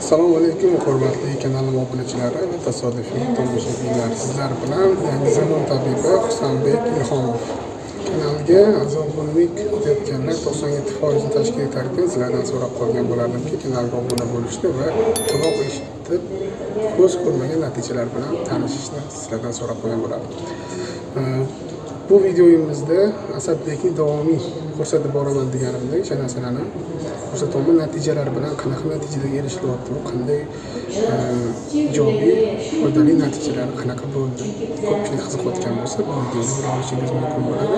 assalomu alaykum hurmatli kanalim obunachilari va tasodifiy tomoshabinlar. Sizlar bilan yangi zamon tabibi husanbek ilhomov. Kanalga a'zo bo'llik o'tayotganlar to'qson yetti foizni tashkil etarkan sizlardan so'rab qolgan bo'lardimki kanalga obuna bo'lishni va quloq eshitib ko'z ko'rmagan natijalar bilan tanishishni sizlardan so'rab qolgan bo'lardim. Bu videoyimizda asadbekni davomiy ko'rsatib boraman deganimda o'sha narsalarni ko'rsatyapman natijalar bilan qanaqa natijalarga erishilyapti qanday ijobiy foydali natijalar qanaqa bo'ldi? Ko'pchilik qiziqayotgan bo'lsa bu videoni ko'rib olishingiz mumkin bo'ladi.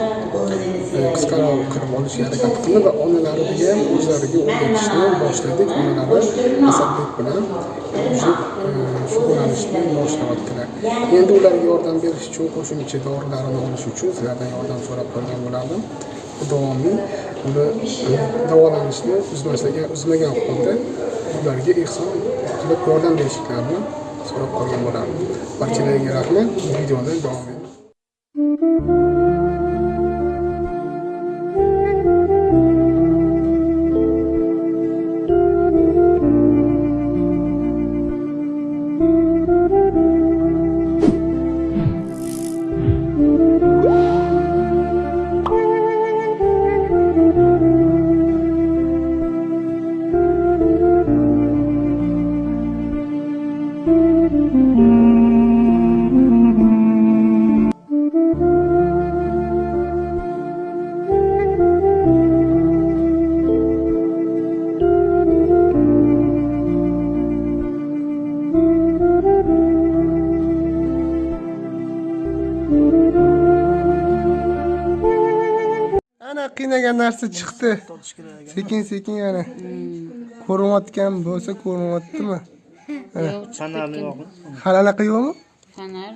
E, Qisqaroq qilib olishga harakat qildi va onalariga ham o'zlariga o'rgatishni boshladik. Onalari asadbek bilan e, shug'ullanishni boshlayaptilar endi ularga yordam berish uchun qo'shimcha dorilarini olish uchun sizlardan yordam so'rab qolgan bo'lardim. Davomiy uni e, davolanishni uzmaslagan uzmagan holda ularga ehson qilib yordam berishlarini so'rab qolgan bo'lardim barchalarga rahmat videoni davom eting qiynagan narsa chiqdi sekin sekin ana ko'rinayotgan bo'lsa ko'rinyaptimi Yo'q, Kanalni yo'qmi? hali anaqa yo'qmi kanar.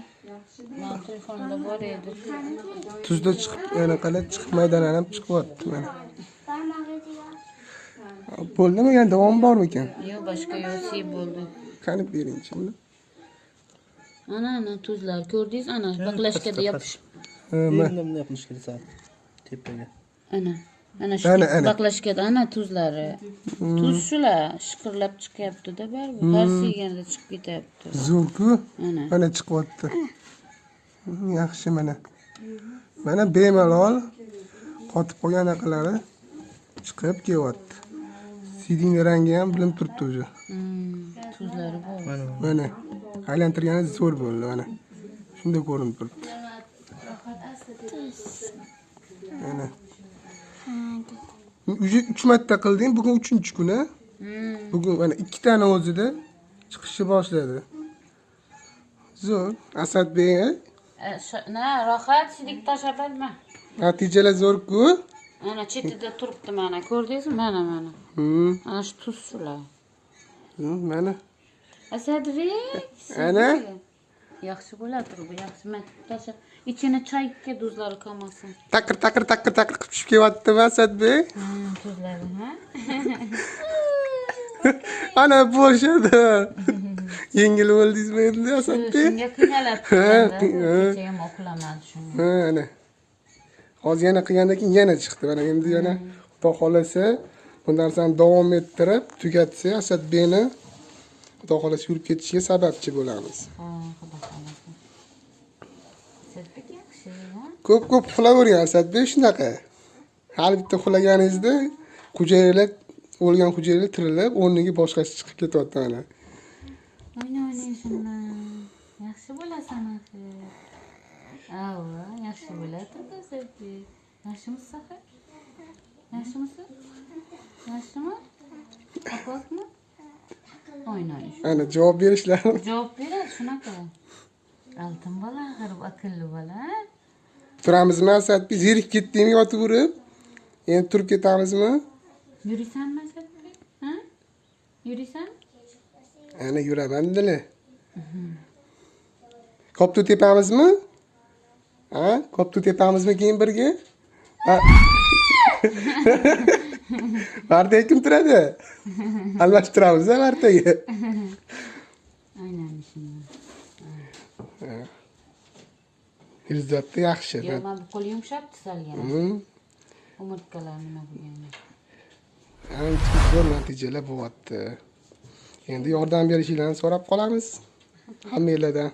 Men telefonda bor edi. tuzda chiqib anaqalar chiqib maydalanib chiqyapti mana bo'ldimi yana davom bormikan Yo'q, boshqa yo'q, si bo'ldi. qani beringchi buni Ana, ana tuzlar ko'rdingiz? Ana baqlashkada yopishib. Endi bunday qilish kerak sal tepaga. Ana. Ana shu Ana, ana. baqlashkada ana tuzlari. Tuz shular shiqirlab chiqyapti-da baribir. Har siyganda chiqib ketyapti. zo'rku Ana. mana chiqyapti Hmm, yaxshi mana mana bemalol qotib qolgan anaqalari chiqib kelyapti sidingni rangi ham bilinib turibdi уже tuzlari bor. Mana aylantirgani zo'r bo'ldi mana shunday ko'rinib turibdi mana уже uch marta qilding bugun uchinchi kun a Hmm. bugun mana ikkitani o'zida chiqishni boshladi zo'r asadbek? E, rohat sidik tashlab olma. natijalar zo'rku Ana chetida turibdi mana. Ko'rdingizmi? Mana, mana. Hmm, Ana shu tuz shular. mana Asadbek. Ana. Yaxshi bo'ladi bu, yaxshi. Tashlab ichini choyga tuzlari qolmasin. taqir taqir taqir taqir qilib tushib kelyaptimi asadbek tuzlari, ha? ana bo'shadi yengil bo'ldingizmi endi asadbek Shunga qiynalib Ha, turganda, qiy- ha. kecha ham uxlamadi shunga. ana hozir yana qilgandan keyin yana chiqdi mana endi yana xudo xohlasa bu narsani davom ettirib tugatsa asadbekni xudo xohlasa yurib ketishiga sababchi bo'lamiz. Asadbek yaxshi, ko'p ko'p uxlayvering asadbek shunaqa hali bitta uxlaganingizda hujayralar o'lgan hujayralar tirilib o'rniga boshqasi chiqib ketyapti mana O'yna o'ynaysan. Yaxshi bo'lasan axir. Ava, yaxshi bo'ladi Asadbek. Yaxshimisiz axir? Yaxshimisiz? Yaxshimi? Oqoqmi? O'ynaysh. ana javob berishlarini Javob beradi shunaqa. Oltin bola axir aqlli bola. turamizmi? Asadbek zerikib ketdingmi yotib urib? Endi turib ketamizmi? Yuriysanmi Asadbek? Ha? Yuriysan? ana yuraman dili. Koptu tepamizmi? Ha? Koptu tepamizmi keyin birga? Martaga kim turadi? Almashtiramiz martaga Aynan izzatda yaxshi Yo'q, mana bu qo'l yumshab salgan. Hmm. Umurtqalar nima bo'lgani. ancha zo'r natijalar bo'lyapti endi yordam berishingizni so'rab qolamiz hammanglardan